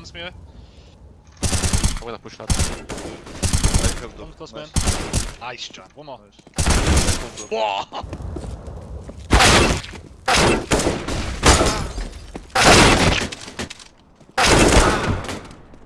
One's mirror. I'm gonna push that. I have One man. Nice. Nice, John. One more. Whoa!